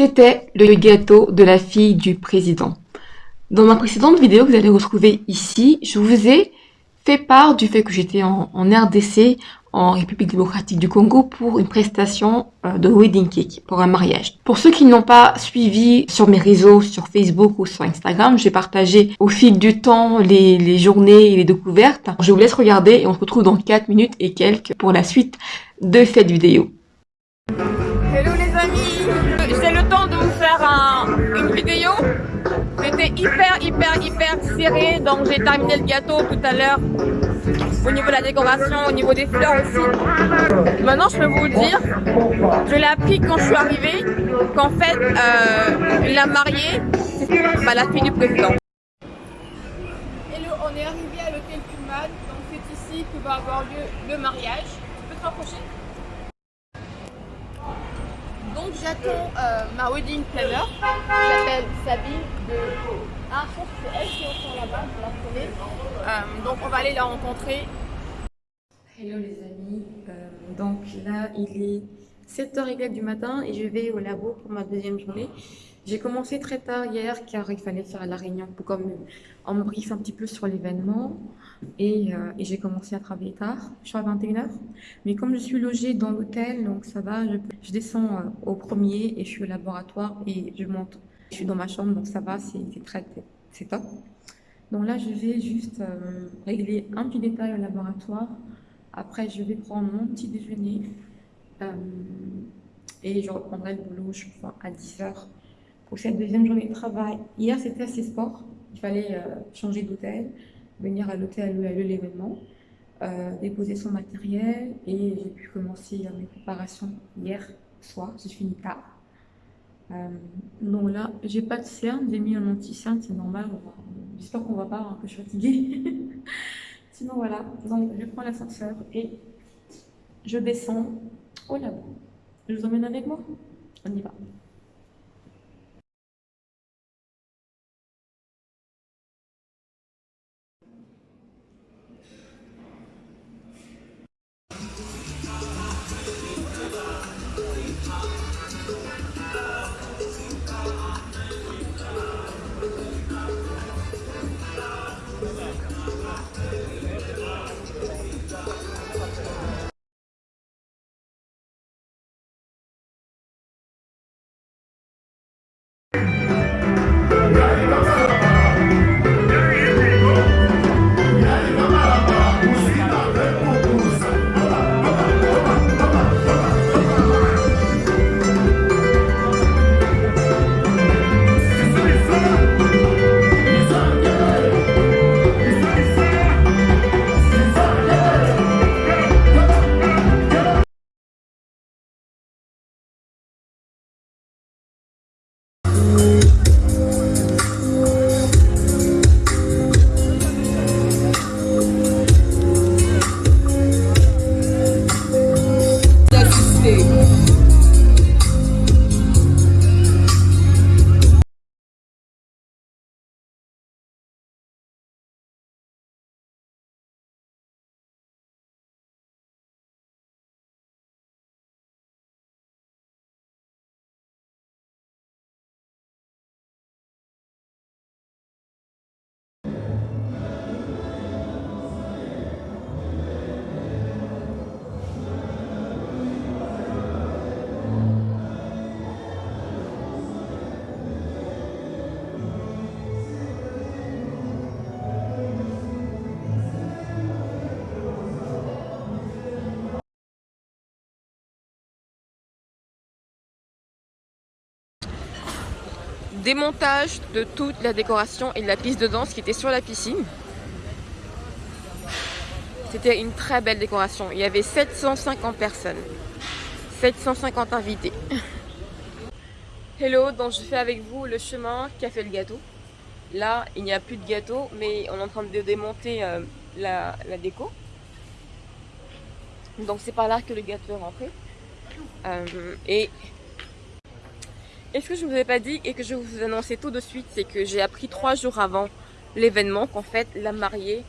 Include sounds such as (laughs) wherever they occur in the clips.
C'était le gâteau de la fille du président. Dans ma précédente vidéo que vous allez retrouver ici, je vous ai fait part du fait que j'étais en, RDC, en République démocratique du Congo, pour une prestation euh, de wedding cake, pour un mariage. Pour ceux qui n'ont pas suivi sur mes réseaux, sur Facebook ou sur Instagram, j'ai partagé au fil du temps les, les journées et les découvertes. Je vous laisse regarder et on se retrouve dans 4 minutes et quelques pour la suite de cette vidéo. C'était hyper, hyper, hyper serré. Donc j'ai terminé le gâteau tout à l'heure. Au niveau de la décoration, au niveau des fleurs aussi. Maintenant, je peux vous dire, je l'ai appris quand je suis arrivée, qu'en fait, euh, la mariée, c'est bah, la fille du président. Hello, on est arrivé à l'hôtel Pullman. Donc c'est ici que va avoir lieu le mariage. Tu peux te rapprocher? Euh, ma wedding planner. J'appelle Sabine de... Ah, je que c'est elle qui est là-bas, la euh, donc on va aller la rencontrer. Hello les amis, euh, donc là il est 7h du matin et je vais au labo pour ma deuxième journée. J'ai commencé très tard hier car il fallait faire la réunion pour comme on me briefe un petit peu sur l'événement et, euh, et j'ai commencé à travailler tard, je suis à 21h. Mais comme je suis logée dans l'hôtel, donc ça va, je, je descends euh, au premier et je suis au laboratoire et je monte. Je suis dans ma chambre donc ça va, c'est très, c'est top. Donc là je vais juste euh, régler un petit détail au laboratoire. Après je vais prendre mon petit déjeuner et je reprendrai le boulot je crois à 10h pour cette deuxième journée de travail. Hier, c'était assez sport. Il fallait euh, changer d'hôtel, venir à l'hôtel où a eu l'événement, euh, déposer son matériel et j'ai pu commencer mes préparations hier soir. J'ai fini tard. Euh, donc là, j'ai pas de cerne, j'ai mis un anti-cerne, c'est normal. J'espère qu'on va pas, hein, que je suis fatiguée. (laughs) Sinon voilà, donc je prends l'ascenseur et je descends au labo. Je vous emmène avec moi On y va. Démontage de toute la décoration et de la piste de danse qui était sur la piscine. C'était une très belle décoration. Il y avait 750 personnes. 750 invités. (laughs) Hello, donc je fais avec vous le chemin qui a fait le gâteau. Là, il n'y a plus de gâteau, mais on est en train de démonter euh, la, déco. Donc c'est par là que le gâteau est rentré. Euh, et et ce que je ne vous ai pas dit et que je vais vous annoncer tout de suite, c'est que j'ai appris trois jours avant l'événement qu'en fait la mariée,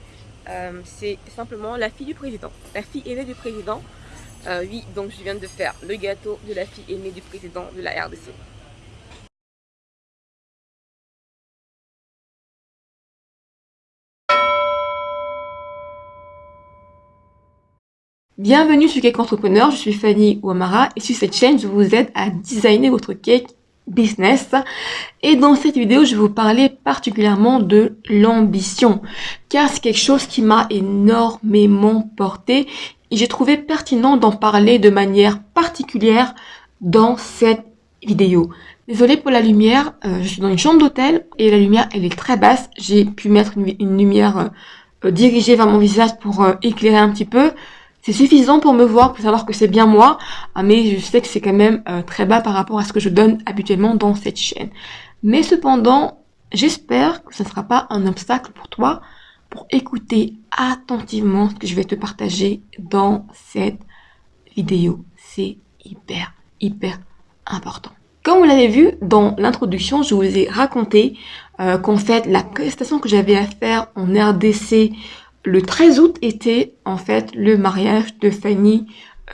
euh, c'est simplement la fille du président, la fille aînée du président. Euh, oui, donc je viens de faire le gâteau de la fille aînée du président de la RDC. Bienvenue sur Cake Entrepreneur, je suis Fanny Ouamara et sur cette chaîne, je vous aide à designer votre cake business. Et dans cette vidéo, je vais vous parler particulièrement de l'ambition, car c'est quelque chose qui m'a énormément porté et j'ai trouvé pertinent d'en parler de manière particulière dans cette vidéo. Désolée pour la lumière, euh, je suis dans une chambre d'hôtel et la lumière elle est très basse. J'ai pu mettre une, lumière euh, euh, dirigée vers mon visage pour éclairer un petit peu. C'est suffisant pour me voir, pour savoir que c'est bien moi, ah, mais je sais que c'est quand même euh, très bas par rapport à ce que je donne habituellement dans cette chaîne. Mais cependant, j'espère que ce ne sera pas un obstacle pour toi pour écouter attentivement ce que je vais te partager dans cette vidéo. C'est hyper, hyper important. Comme vous l'avez vu dans l'introduction, je vous ai raconté euh, qu'en fait, la prestation que j'avais à faire en RDC le 13 août était en fait le mariage de Fanny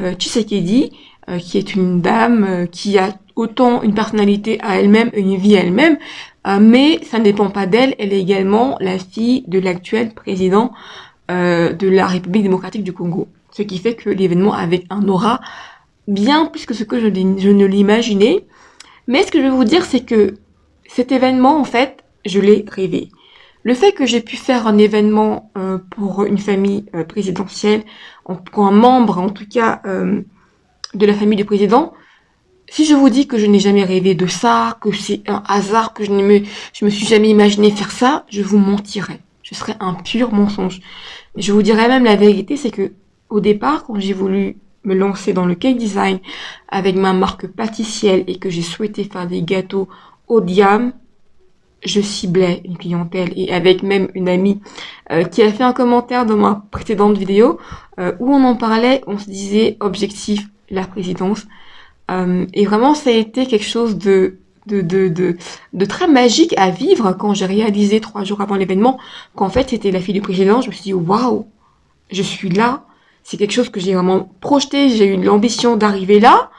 euh, Tshisekedi, euh, qui est une dame euh, qui a autant une personnalité à elle-même, une vie à elle-même, euh, mais ça ne dépend pas d'elle, elle est également la fille de l'actuel président de la République démocratique du Congo. Ce qui fait que l'événement avait un aura bien plus que ce que je, je ne l'imaginais. Mais ce que je veux vous dire, c'est que cet événement, en fait, je l'ai rêvé. Le fait que j'ai pu faire un événement euh, pour une famille euh, présidentielle, pour un membre en tout cas euh, de la famille du président, si je vous dis que je n'ai jamais rêvé de ça, que c'est un hasard, que je ne me, je me suis jamais imaginé faire ça, je vous mentirais. Je serais un pur mensonge. Je vous dirais même la vérité, c'est que au départ, quand j'ai voulu me lancer dans le cake design avec ma marque pâtissière et que j'ai souhaité faire des gâteaux haut de gamme, je ciblais une clientèle et avec même une amie euh, qui a fait un commentaire dans ma précédente vidéo euh, où on en parlait, on se disait objectif la présidence. Euh, et vraiment ça a été quelque chose de de, de, de, de très magique à vivre quand j'ai réalisé trois jours avant l'événement qu'en fait c'était la fille du président, je me suis dit waouh, je suis là, c'est quelque chose que j'ai vraiment projeté, j'ai eu l'ambition d'arriver là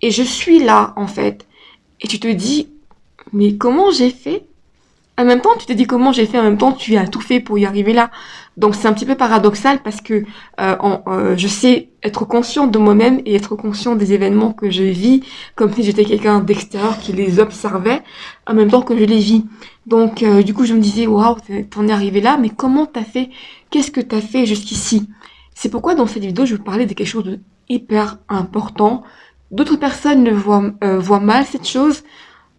et je suis là en fait. Et tu te dis mais comment j'ai fait en même temps, tu te dis comment j'ai fait, en même temps, tu as tout fait pour y arriver là. Donc c'est un petit peu paradoxal parce que euh, euh, je sais être conscient de moi-même et être conscient des événements que je vis, comme si j'étais quelqu'un d'extérieur qui les observait, en même temps que je les vis. Donc euh, du coup, je me disais, waouh, t'en es arrivé là, mais comment t'as fait? Qu'est-ce que t'as fait jusqu'ici? C'est pourquoi dans cette vidéo, je vais vous parler de quelque chose de hyper important. D'autres personnes voient, voient mal cette chose,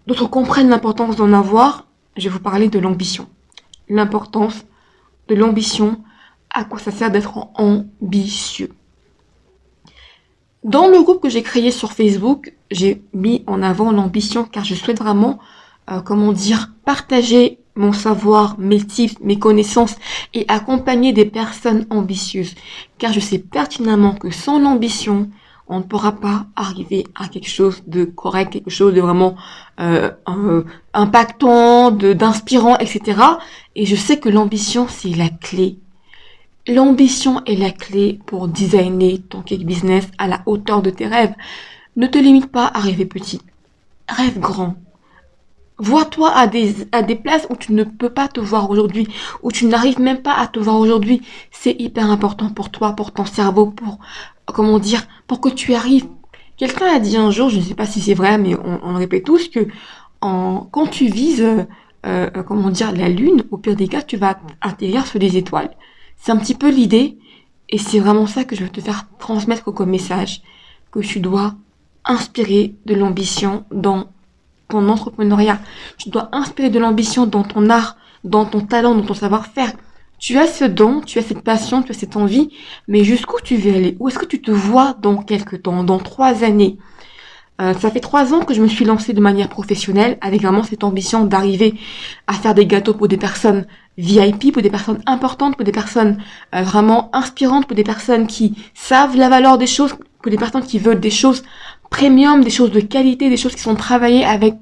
d'autres comprennent l'importance d'en avoir, je vais vous parler de l'ambition. L'importance de l'ambition, à quoi ça sert d'être ambitieux. Dans le groupe que j'ai créé sur Facebook, j'ai mis en avant l'ambition car je souhaite vraiment, euh, comment dire, partager mon savoir, mes tips, mes connaissances et accompagner des personnes ambitieuses. Car je sais pertinemment que sans l'ambition, on ne pourra pas arriver à quelque chose de correct, quelque chose de vraiment euh, impactant, d'inspirant, etc. Et je sais que l'ambition, c'est la clé. L'ambition est la clé pour designer ton cake business à la hauteur de tes rêves. Ne te limite pas à rêver petit. Rêve grand. Vois-toi à des, à des places où tu ne peux pas te voir aujourd'hui, où tu n'arrives même pas à te voir aujourd'hui. C'est hyper important pour toi, pour ton cerveau, pour, comment dire, pour que tu arrives. Quelqu'un a dit un jour, je ne sais pas si c'est vrai, mais on, on, répète tous que quand tu vises, euh, euh, comment dire, la lune, au pire des cas, tu vas atterrir sur des étoiles. C'est un petit peu l'idée, et c'est vraiment ça que je veux te faire transmettre comme message, que tu dois inspirer de l'ambition dans ton entrepreneuriat. Tu dois inspirer de l'ambition dans ton art, dans ton talent, dans ton savoir-faire. Tu as ce don, tu as cette passion, tu as cette envie, mais jusqu'où tu veux aller? Où est-ce que tu te vois dans quelques temps, dans trois années? Euh, ça fait trois ans que je me suis lancée de manière professionnelle avec vraiment cette ambition d'arriver à faire des gâteaux pour des personnes VIP, pour des personnes importantes, pour des personnes euh, vraiment inspirantes, pour des personnes qui savent la valeur des choses, pour des personnes qui veulent des choses premium, des choses de qualité, des choses qui sont travaillées avec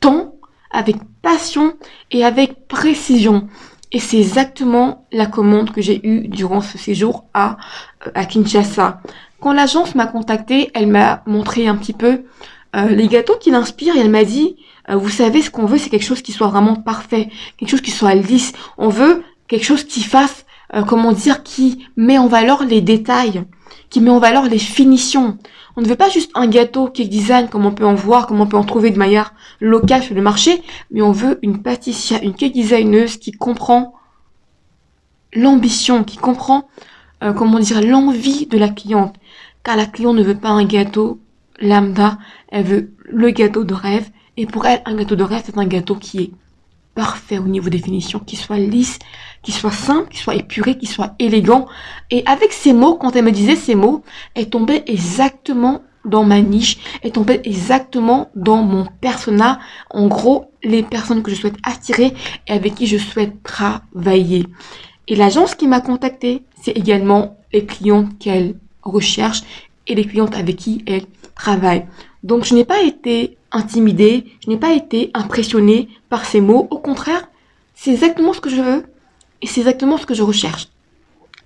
temps, avec passion et avec précision. Et c'est exactement la commande que j'ai eue durant ce séjour à, euh, à Kinshasa. Quand l'agence m'a contacté, elle m'a montré un petit peu euh, les gâteaux qui l'inspirent et elle m'a dit, euh, vous savez, ce qu'on veut, c'est quelque chose qui soit vraiment parfait, quelque chose qui soit lisse. On veut quelque chose qui fasse, comment dire, qui met en valeur les détails, qui met en valeur les finitions. On ne veut pas juste un gâteau cake design comme on peut en voir, comme on peut en trouver de manière locale sur le marché, mais on veut une pâtissière, une cake designeuse qui comprend l'ambition, qui comprend, euh, comment dire, l'envie de la cliente. Car la cliente ne veut pas un gâteau lambda, elle veut le gâteau de rêve. Et pour elle, un gâteau de rêve, c'est un gâteau qui est parfait au niveau des finitions, qui soit lisse, qui soit simple, qui soit épuré, qui soit élégant. Et avec ces mots, quand elle me disait ces mots, elle tombait exactement dans ma niche, elle tombait exactement dans mon persona. En gros, les personnes que je souhaite attirer et avec qui je souhaite travailler. Et l'agence qui m'a contacté, c'est également les clients qu'elle recherche et les clientes avec qui elle travaille. Donc je n'ai pas été intimidée, je n'ai pas été impressionnée par ces mots. Au contraire, c'est exactement ce que je veux et c'est exactement ce que je recherche.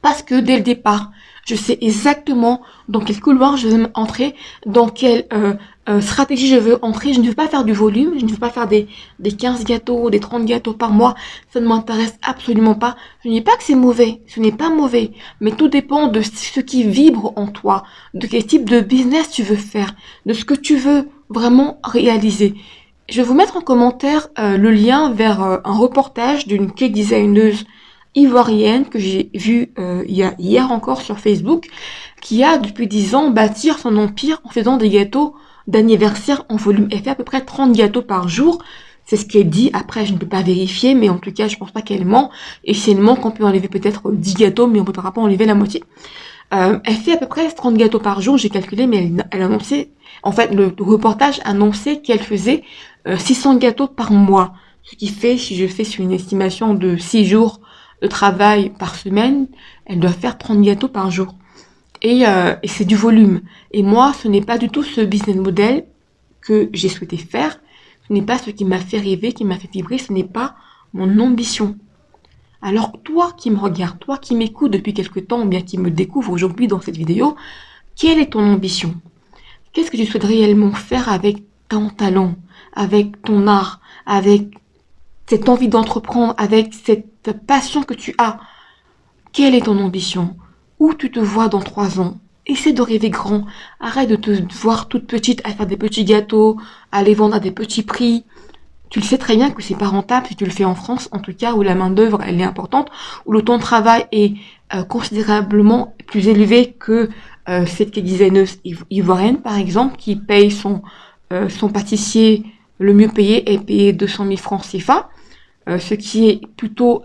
Parce que dès le départ, je sais exactement dans quel couloir je veux entrer, dans quelle euh, euh, stratégie je veux entrer. Je ne veux pas faire du volume, je ne veux pas faire des, des 15 gâteaux, des 30 gâteaux par mois. Ça ne m'intéresse absolument pas. Je ne dis pas que c'est mauvais, ce n'est pas mauvais. Mais tout dépend de ce qui vibre en toi, de quel type de business tu veux faire, de ce que tu veux vraiment réaliser. Je vais vous mettre en commentaire euh, le lien vers un reportage d'une cake designeuse ivoirienne que j'ai vue euh, hier encore sur Facebook, qui a depuis 10 ans bâtir son empire en faisant des gâteaux d'anniversaire en volume. Elle fait à peu près 30 gâteaux par jour. C'est ce qu'elle dit. Après, je ne peux pas vérifier, mais en tout cas, je pense pas qu'elle ment. Et si elle ment, on peut enlever peut-être 10 gâteaux, mais on ne pourra pas enlever la moitié. Euh, elle fait à peu près 30 gâteaux par jour, j'ai calculé, mais elle, elle annonçait, en fait, le reportage annonçait qu'elle faisait 600 euh, gâteaux par mois. Ce qui fait, si je fais sur une estimation de 6 jours, de travail par semaine, elle doit faire 30 gâteaux par jour. Et, euh, et c'est du volume. Et moi, ce n'est pas du tout ce business model que j'ai souhaité faire. Ce n'est pas ce qui m'a fait rêver, qui m'a fait vibrer. Ce n'est pas mon ambition. Alors toi qui me regardes, toi qui m'écoutes depuis quelque temps, ou bien qui me découvre aujourd'hui dans cette vidéo, quelle est ton ambition? Qu'est-ce que tu souhaites réellement faire avec ton talent, avec ton art, avec cette envie d'entreprendre, avec cette passion que tu as. Quelle est ton ambition? Où tu te vois dans trois ans? Essaie de rêver grand. Arrête de te voir toute petite à faire des petits gâteaux, à les vendre à des petits prix. Tu le sais très bien que c'est pas rentable si tu le fais en France, en tout cas où la main d'œuvre elle est importante, où le temps de travail est euh, considérablement plus élevé que euh, cette designeuse ivoirienne par exemple qui paye son euh, son pâtissier le mieux payé est payé 200 000 francs CFA. Ce qui est plutôt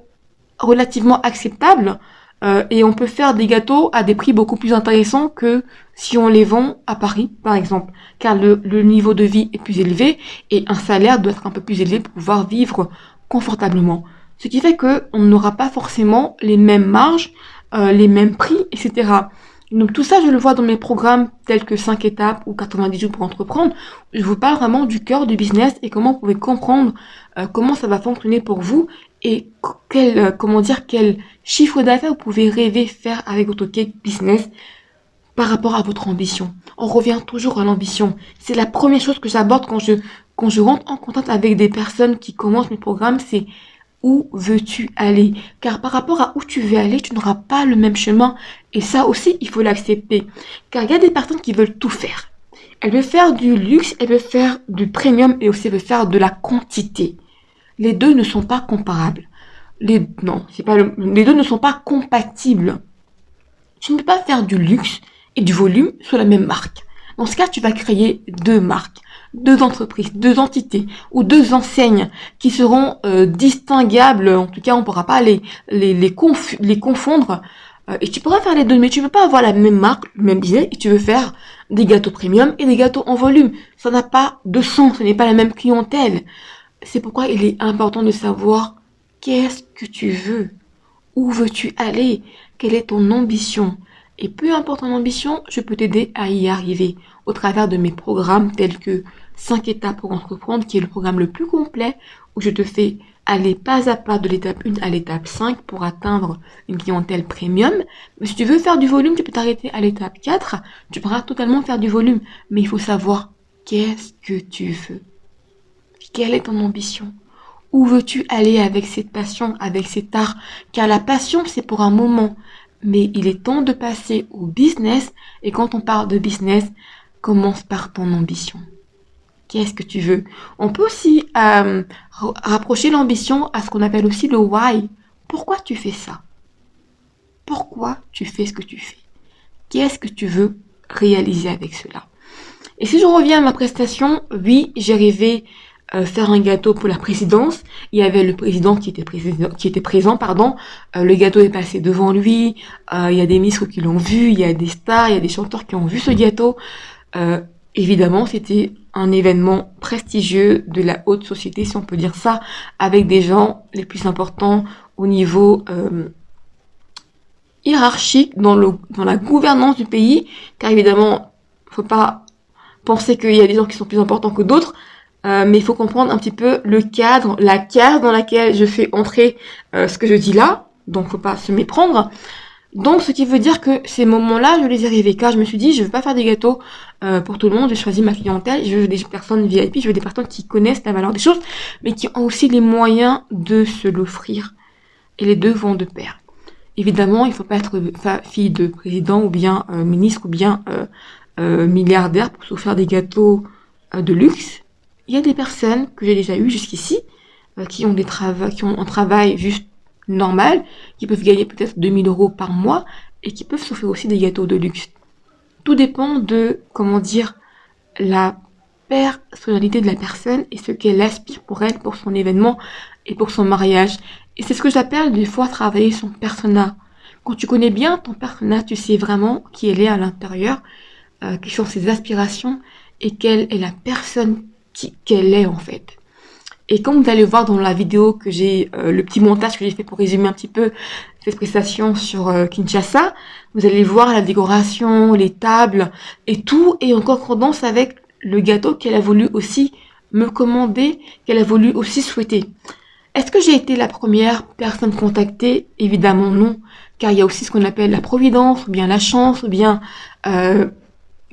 relativement acceptable. Euh, et on peut faire des gâteaux à des prix beaucoup plus intéressants que si on les vend à Paris, par exemple, car le, niveau de vie est plus élevé et un salaire doit être un peu plus élevé pour pouvoir vivre confortablement. Ce qui fait que on n'aura pas forcément les mêmes marges, euh, les mêmes prix, etc. Donc tout ça, je le vois dans mes programmes tels que 5 étapes ou 90 jours pour entreprendre. Je vous parle vraiment du cœur du business et comment vous pouvez comprendre euh, comment ça va fonctionner pour vous et quel, euh, comment dire, quel chiffre d'affaires vous pouvez rêver faire avec votre cake business par rapport à votre ambition? On revient toujours à l'ambition. C'est la première chose que j'aborde quand je, quand je rentre en contact avec des personnes qui commencent mes programmes, c'est où veux-tu aller? Car par rapport à où tu veux aller, tu n'auras pas le même chemin. Et ça aussi, il faut l'accepter. Car il y a des personnes qui veulent tout faire. Elles veulent faire du luxe, elles veulent faire du premium et aussi elles veulent faire de la quantité les deux ne sont pas comparables. Les, non, c'est pas les deux ne sont pas compatibles. Tu ne peux pas faire du luxe et du volume sur la même marque. Dans ce cas, tu vas créer deux marques, deux entreprises, deux entités ou deux enseignes qui seront euh, distinguables. En tout cas, on ne pourra pas les, les, les, confondre. Euh, et tu pourras faire les deux, mais tu ne peux pas avoir la même marque, le même business, et tu veux faire des gâteaux premium et des gâteaux en volume. Ça n'a pas de sens, ce n'est pas la même clientèle. C'est pourquoi il est important de savoir qu'est-ce que tu veux, où veux-tu aller, quelle est ton ambition. Et peu importe ton ambition, je peux t'aider à y arriver au travers de mes programmes tels que 5 étapes pour entreprendre, qui est le programme le plus complet, où je te fais aller pas à pas de l'étape 1 à l'étape 5 pour atteindre une clientèle premium. Mais si tu veux faire du volume, tu peux t'arrêter à l'étape 4. Tu pourras totalement faire du volume. Mais il faut savoir qu'est-ce que tu veux. Quelle est ton ambition? Où veux-tu aller avec cette passion, avec cet art? Car la passion, c'est pour un moment. mais il est temps de passer au business. Et quand on parle de business, commence par ton ambition. Qu'est-ce que tu veux? On peut aussi euh, rapprocher l'ambition à ce qu'on appelle aussi le why. Pourquoi tu fais ça? Pourquoi tu fais ce que tu fais? Qu'est-ce que tu veux réaliser avec cela? Et si je reviens à ma prestation, oui, j'ai rêvé euh, faire un gâteau pour la présidence. Il y avait le président qui était, président, qui était présent, pardon. Euh, le gâteau est passé devant lui. il y a des ministres qui l'ont vu, il y a des stars, il y a des chanteurs qui ont vu ce gâteau. évidemment, c'était un événement prestigieux de la haute société, si on peut dire ça, avec des gens les plus importants au niveau euh, hiérarchique dans, le, dans la gouvernance du pays, car évidemment, faut pas penser qu'il y a des gens qui sont plus importants que d'autres, euh, mais il faut comprendre un petit peu le cadre, la case dans laquelle je fais entrer euh, ce que je dis là, donc faut pas se méprendre. Donc, ce qui veut dire que ces moments-là, je les ai rêvés, car je me suis dit, je veux pas faire des gâteaux euh, pour tout le monde, j'ai choisi ma clientèle, je veux des personnes VIP, je veux des personnes qui connaissent la valeur des choses, mais qui ont aussi les moyens de se l'offrir. Et les deux vont de pair. Évidemment, il faut pas être fille de président ou bien euh, ministre ou bien euh, milliardaire pour s'offrir des gâteaux de luxe. Il y a des personnes que j'ai déjà eues jusqu'ici, qui ont des travaux, qui ont un travail juste normal, qui peuvent gagner peut-être 2000 euros par mois et qui peuvent s'offrir aussi des gâteaux de luxe. Tout dépend de, comment dire, la personnalité de la personne et ce qu'elle aspire pour elle, pour son événement et pour son mariage. Et c'est ce que j'appelle des fois travailler son persona. Quand tu connais bien ton persona, tu sais vraiment qui elle est à l'intérieur, euh, quelles sont ses aspirations et quelle est la personne qu'elle est en fait. Et comme vous allez voir dans la vidéo que j'ai, euh, le petit montage que j'ai fait pour résumer un petit peu cette prestation sur euh, Kinshasa, vous allez voir la décoration, les tables et tout est en concordance avec le gâteau qu'elle a voulu aussi me commander, qu'elle a voulu aussi souhaiter. Est-ce que j'ai été la première personne contactée? Évidemment non, car il y a aussi ce qu'on appelle la providence, ou bien la chance, ou bien euh,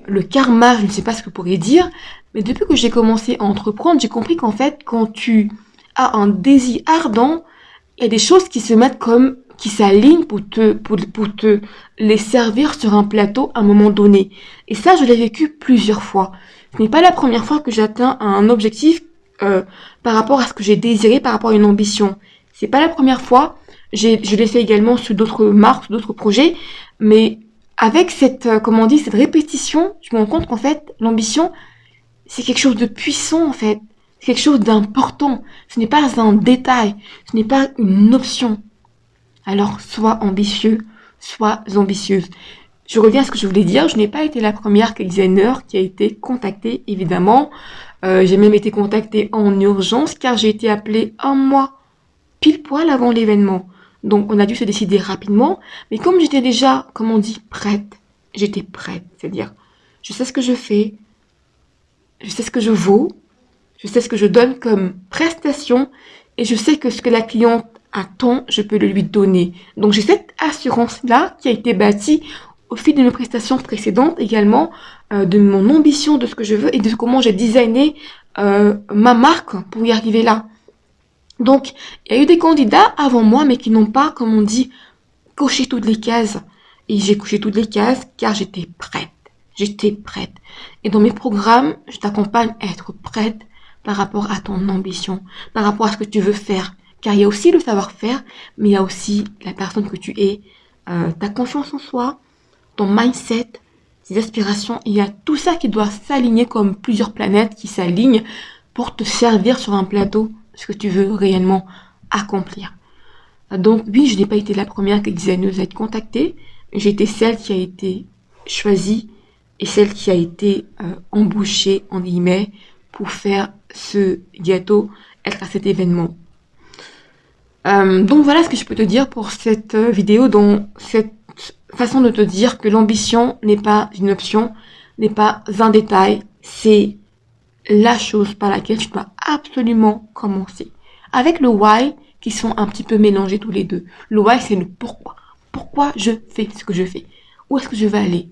le karma, je ne sais pas ce que vous pourriez dire, mais depuis que j'ai commencé à entreprendre, j'ai compris qu'en fait, quand tu as un désir ardent, il y a des choses qui se mettent comme, qui s'alignent pour te, pour, pour te les servir sur un plateau à un moment donné. Et ça, je l'ai vécu plusieurs fois. Ce n'est pas la première fois que j'atteins un objectif euh, par rapport à ce que j'ai désiré, par rapport à une ambition. C'est pas la première fois. Je l'ai fait également sur d'autres marques, d'autres projets, mais avec cette, euh, comment on dit, cette répétition, je me rends compte qu'en fait, l'ambition, c'est quelque chose de puissant en fait. C'est quelque chose d'important. Ce n'est pas un détail. Ce n'est pas une option. Alors, sois ambitieux, sois ambitieuse. Je reviens à ce que je voulais dire. Je n'ai pas été la première designer qui a été contactée, évidemment. Euh, j'ai même été contactée en urgence car j'ai été appelée un mois pile poil avant l'événement. Donc, on a dû se décider rapidement. Mais comme j'étais déjà, comme on dit, prête, j'étais prête. C'est-à-dire, je sais ce que je fais, je sais ce que je vaux, je sais ce que je donne comme prestation et je sais que ce que la cliente attend, je peux le lui donner. Donc j'ai cette assurance-là qui a été bâtie au fil de mes prestations précédentes également, euh, de mon ambition de ce que je veux et de comment j'ai designé euh, ma marque pour y arriver là. Donc, il y a eu des candidats avant moi, mais qui n'ont pas, comme on dit, coché toutes les cases. Et j'ai coché toutes les cases car j'étais prête. J'étais prête. Et dans mes programmes, je t'accompagne à être prête par rapport à ton ambition, par rapport à ce que tu veux faire. Car il y a aussi le savoir-faire, mais il y a aussi la personne que tu es, euh, ta confiance en soi, ton mindset, tes aspirations. Il y a tout ça qui doit s'aligner comme plusieurs planètes qui s'alignent pour te servir sur un plateau ce que tu veux réellement accomplir. Donc oui, je n'ai pas été la première designeuse à être contactée. J'ai été celle qui a été choisie et celle qui a été euh, embauchée, en guillemets, pour faire ce gâteau, être à cet événement. Euh, donc voilà ce que je peux te dire pour cette euh, vidéo, dans cette façon de te dire que l'ambition n'est pas une option, n'est pas un détail, c'est la chose par laquelle tu dois absolument commencer. Avec le why, qui sont un petit peu mélangés tous les deux. Le why, c'est le pourquoi. Pourquoi je fais ce que je fais? Où est-ce que je vais aller?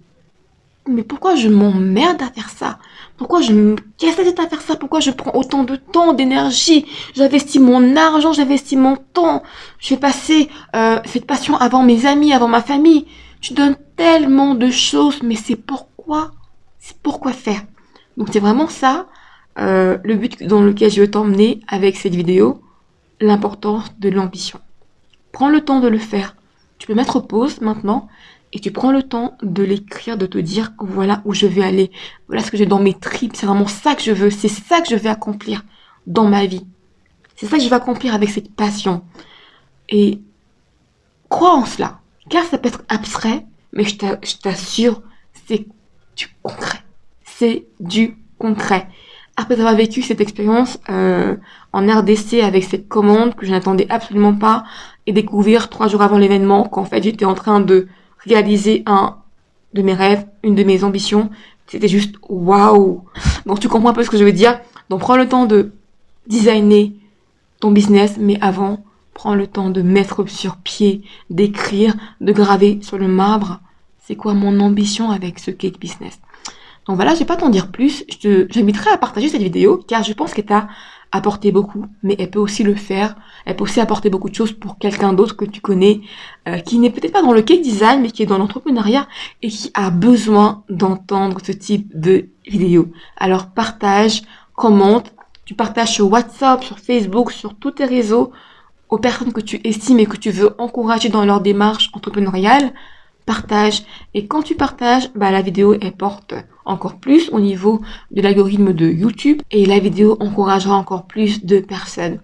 Mais pourquoi je m'emmerde à faire ça? Pourquoi je me casse la tête à faire ça? Pourquoi je prends autant de temps, d'énergie? J'investis mon argent, j'investis mon temps. Je vais passer euh, cette passion avant mes amis, avant ma famille. Tu donnes tellement de choses, mais c'est pourquoi? C'est pourquoi faire? Donc c'est vraiment ça, euh, le but dans lequel je veux t'emmener avec cette vidéo, l'importance de l'ambition. Prends le temps de le faire. Tu peux mettre pause maintenant et tu prends le temps de l'écrire, de te dire voilà où je vais aller, voilà ce que j'ai dans mes tripes, c'est vraiment ça que je veux, c'est ça que je vais accomplir dans ma vie. C'est ça que je vais accomplir avec cette passion. Et crois en cela, car ça peut être abstrait, mais je t'assure, c'est du concret. C'est du concret. Après avoir vécu cette expérience euh, en RDC avec cette commande que je n'attendais absolument pas et découvrir trois jours avant l'événement qu'en fait j'étais en train de réaliser un de mes rêves, une de mes ambitions. C'était juste waouh. Donc tu comprends un peu ce que je veux dire. Donc prends le temps de designer ton business, mais avant, prends le temps de mettre sur pied, d'écrire, de graver sur le marbre. C'est quoi mon ambition avec ce cake business? Donc voilà, je vais pas t'en dire plus. Je t'inviterai à partager cette vidéo car je pense qu'elle t'a apporter beaucoup, mais elle peut aussi le faire. Elle peut aussi apporter beaucoup de choses pour quelqu'un d'autre que tu connais, euh, qui n'est peut-être pas dans le cake design, mais qui est dans l'entrepreneuriat et qui a besoin d'entendre ce type de vidéo. Alors partage, commente, tu partages sur WhatsApp, sur Facebook, sur tous tes réseaux aux personnes que tu estimes et que tu veux encourager dans leur démarche entrepreneuriale Et quand tu partages, bah, la vidéo, elle porte encore plus au niveau de l'algorithme de YouTube et la vidéo encouragera encore plus de personnes.